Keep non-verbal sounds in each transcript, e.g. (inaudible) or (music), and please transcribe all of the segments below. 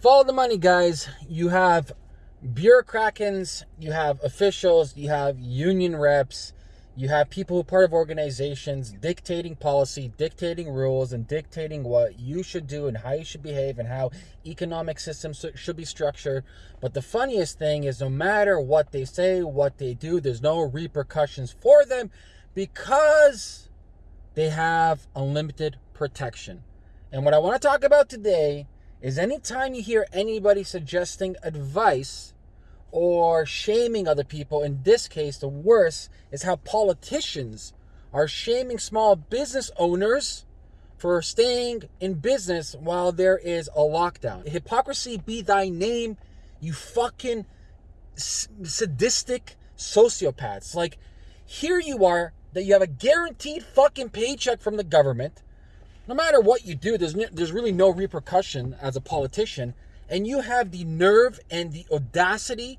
Follow the money, guys. You have bureaucrats, you have officials, you have union reps, you have people who are part of organizations dictating policy, dictating rules, and dictating what you should do and how you should behave and how economic systems should be structured. But the funniest thing is, no matter what they say, what they do, there's no repercussions for them because they have unlimited protection. And what I want to talk about today is anytime you hear anybody suggesting advice or shaming other people, in this case, the worst is how politicians are shaming small business owners for staying in business while there is a lockdown. Hypocrisy be thy name, you fucking sadistic sociopaths. Like, here you are, that you have a guaranteed fucking paycheck from the government no matter what you do, there's there's really no repercussion as a politician, and you have the nerve and the audacity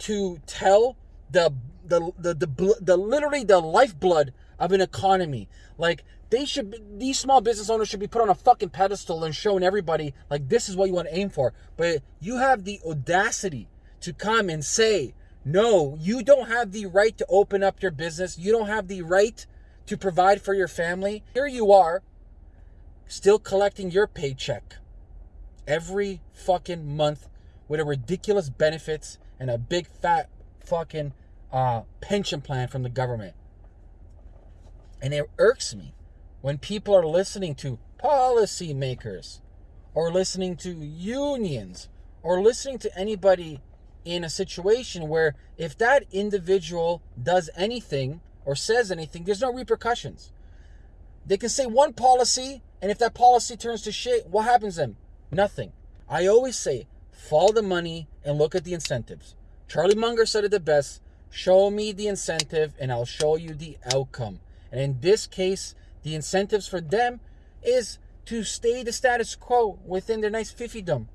to tell the the the the, the literally the lifeblood of an economy. Like they should be, these small business owners should be put on a fucking pedestal and shown everybody like this is what you want to aim for. But you have the audacity to come and say no you don't have the right to open up your business. You don't have the right to provide for your family. Here you are still collecting your paycheck every fucking month with a ridiculous benefits and a big fat fucking uh, pension plan from the government. And it irks me when people are listening to policymakers or listening to unions or listening to anybody in a situation where if that individual does anything or says anything, there's no repercussions. They can say one policy and if that policy turns to shit, what happens then? Nothing. I always say, follow the money and look at the incentives. Charlie Munger said it the best show me the incentive and I'll show you the outcome. And in this case, the incentives for them is to stay the status quo within their nice fiefdom.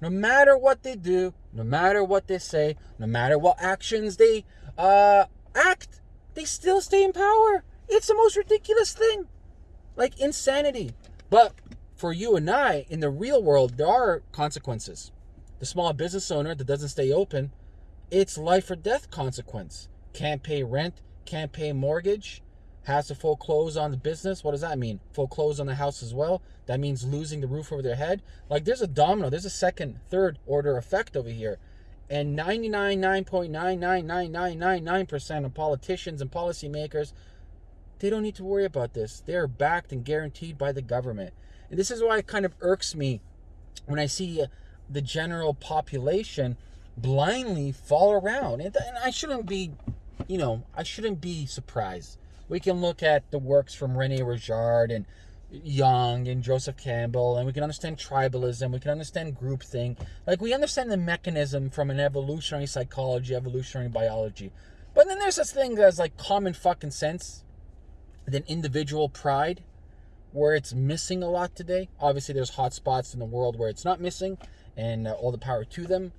No matter what they do, no matter what they say, no matter what actions they uh, act, they still stay in power. It's the most ridiculous thing. Like insanity. But for you and I, in the real world, there are consequences. The small business owner that doesn't stay open, it's life or death consequence. Can't pay rent, can't pay mortgage, has to foreclose on the business. What does that mean? Foreclose on the house as well. That means losing the roof over their head. Like there's a domino, there's a second, third order effect over here. And 99.9999999% of politicians and policymakers they don't need to worry about this. They are backed and guaranteed by the government. And this is why it kind of irks me when I see uh, the general population blindly fall around. And, I shouldn't be, you know, I shouldn't be surprised. We can look at the works from Rene Girard and Jung and Joseph Campbell, and we can understand tribalism, we can understand groupthink. Like, we understand the mechanism from an evolutionary psychology, evolutionary biology. But then there's this thing that's like common fucking sense than individual pride where it's missing a lot today. Obviously, there's hot spots in the world where it's not missing, and uh, all the power to them.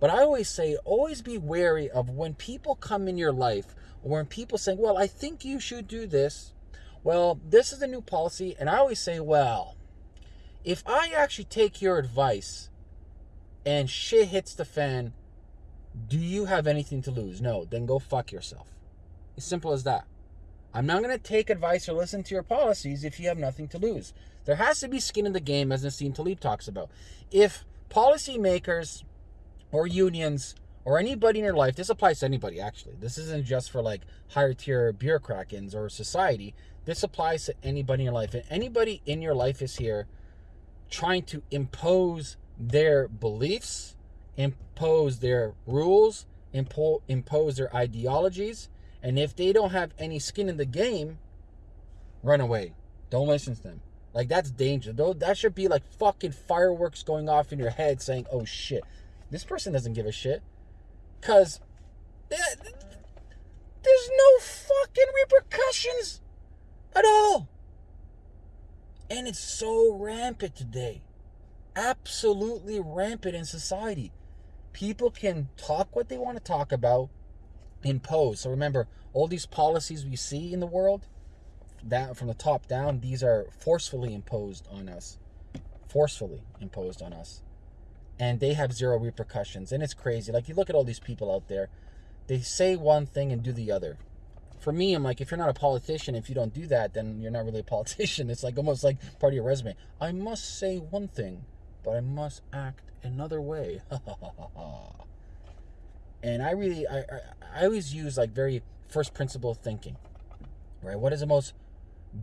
But I always say, always be wary of when people come in your life, or when people say, well, I think you should do this. Well, this is a new policy. And I always say, well, if I actually take your advice and shit hits the fan, do you have anything to lose? No, then go fuck yourself. As simple as that. I'm not going to take advice or listen to your policies if you have nothing to lose. There has to be skin in the game, as Nassim Taleb talks about. If policymakers or unions or anybody in your life, this applies to anybody actually. This isn't just for like higher tier bureaucrats or society. This applies to anybody in your life. And anybody in your life is here trying to impose their beliefs, impose their rules, impo- impose their ideologies, and if they don't have any skin in the game, run away. Don't listen to them. Like that's danger. Though that should be like fucking fireworks going off in your head saying, "Oh shit. This person doesn't give a shit." Cuz eh, there's no fucking repercussions at all. And it's so rampant today. Absolutely rampant in society. People can talk what they want to talk about imposed. So remember, all these policies we see in the world, that from the top down, these are forcefully imposed on us. Forcefully imposed on us. and they have zero repercussions. And it's crazy. Like you look at all these people out there, they say one thing and do the other. For me, I'm like, if you're not a politician, if you don't do that, then you're not really a politician. (laughs) It's like almost like part of your resume. I must say one thing, but I must act another way. (laughs) and I really, I, I, always use like very first principle thinking, right? What is the most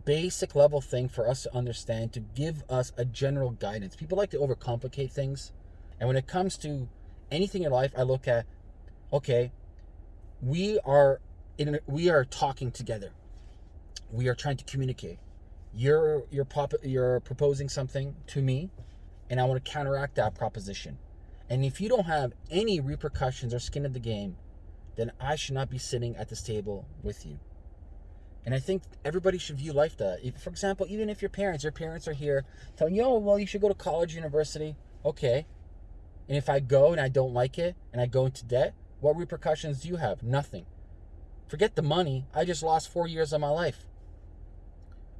basic level thing for us to understand to give us a general guidance? People like to overcomplicate things. And when it comes to anything in life, I look at, okay, we are in, we are talking together. We are trying to communicate. You're you're pop, you're proposing something to me, and I want to counteract that proposition. And if you don't have any repercussions or skin in the game, then I should not be sitting at this table with you. And I think everybody should view life that. If, for example, even if your parents, your parents are here telling you, oh, well, you should go to college, university. Okay. And if I go and I don't like it and I go into debt, what repercussions do you have? Nothing. Forget the money. I just lost four years of my life.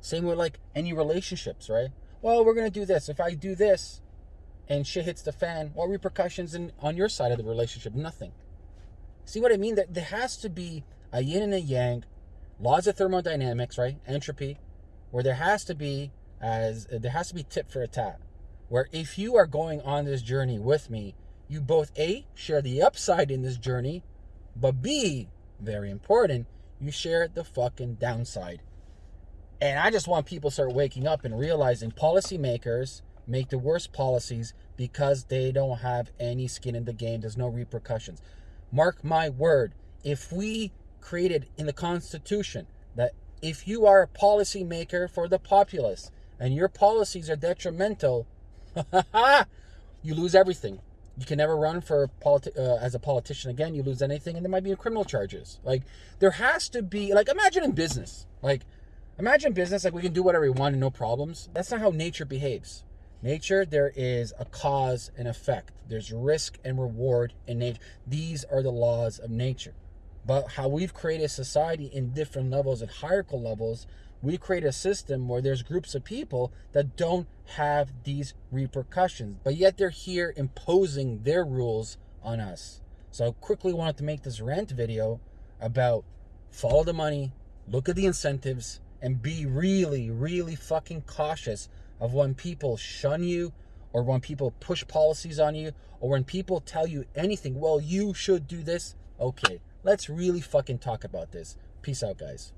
Same with like any relationships, right? Well, we're going to do this. If I do this and shit hits the fan, what repercussions in, on your side of the relationship? Nothing. See what I mean? That there has to be a yin and a yang, laws of thermodynamics, right? Entropy, where there has to be as there has to be tit for a tat where if you are going on this journey with me, you both A, share the upside in this journey, but B, very important, you share the fucking downside. And I just want people to start waking up and realizing policymakers make the worst policies because they don't have any skin in the game. There's no repercussions. Mark my word, if we created in the Constitution that if you are a policymaker for the populace and your policies are detrimental (laughs) you lose everything. You can never run for politi- uh, as a politician again. You lose anything, and there might be criminal charges. Like there has to be like imagine in business. Like imagine business like we can do whatever we want and no problems. That's not how nature behaves. Nature, there is a cause and effect. There's risk and reward in nature. These are the laws of nature. But how we've created society in different levels and hierarchical levels we create a system where there's groups of people that don't have these repercussions, but yet they're here imposing their rules on us. So I quickly wanted to make this rant video about follow the money, look at the incentives, and be really, really fucking cautious of when people shun you or when people push policies on you or when people tell you anything. Well, you should do this. Okay, let's really fucking talk about this. Peace out, guys.